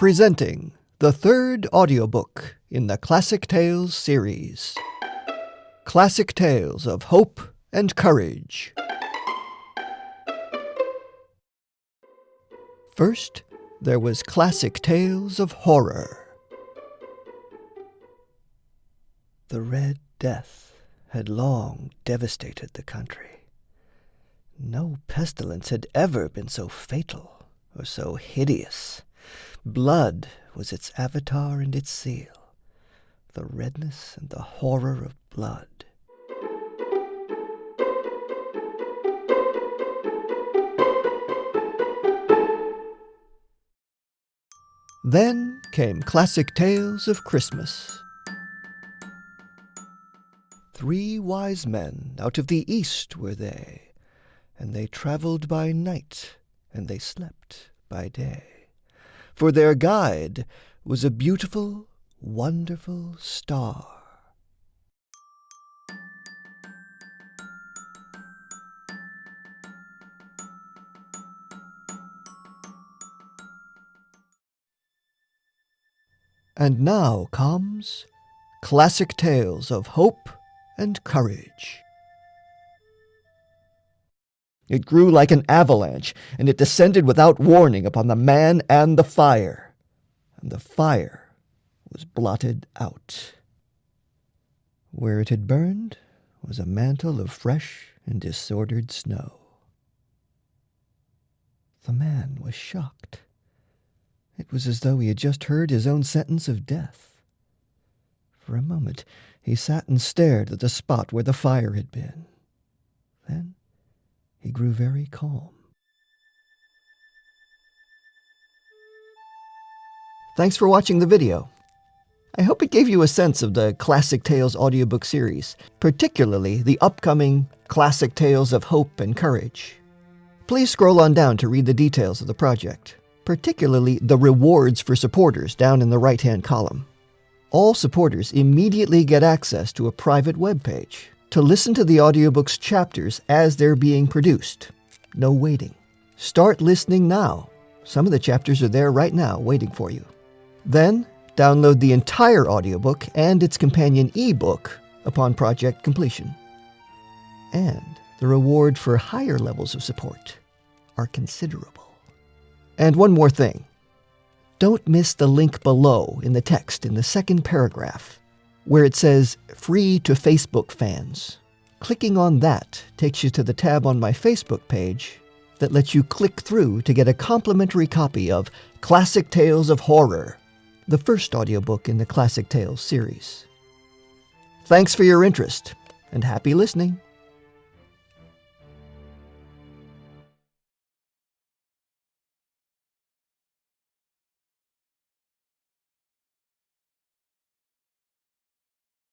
Presenting the third audiobook in the Classic Tales series Classic Tales of Hope and Courage. First, there was Classic Tales of Horror. The Red Death had long devastated the country. No pestilence had ever been so fatal or so hideous. Blood was its avatar and its seal, the redness and the horror of blood. Then came classic tales of Christmas. Three wise men out of the east were they, and they travelled by night, and they slept by day. For their guide was a beautiful, wonderful star. And now comes Classic Tales of Hope and Courage. It grew like an avalanche, and it descended without warning upon the man and the fire. And the fire was blotted out. Where it had burned was a mantle of fresh and disordered snow. The man was shocked. It was as though he had just heard his own sentence of death. For a moment he sat and stared at the spot where the fire had been. Then he grew very calm. Thanks for watching the video. I hope it gave you a sense of the Classic Tales audiobook series, particularly the upcoming Classic Tales of Hope and Courage. Please scroll on down to read the details of the project particularly the rewards for supporters down in the right-hand column. All supporters immediately get access to a private web page to listen to the audiobook's chapters as they're being produced. No waiting. Start listening now. Some of the chapters are there right now waiting for you. Then, download the entire audiobook and its companion ebook upon project completion. And the reward for higher levels of support are considerable. And one more thing. Don't miss the link below in the text in the second paragraph, where it says Free to Facebook fans. Clicking on that takes you to the tab on my Facebook page that lets you click through to get a complimentary copy of Classic Tales of Horror, the first audiobook in the Classic Tales series. Thanks for your interest, and happy listening.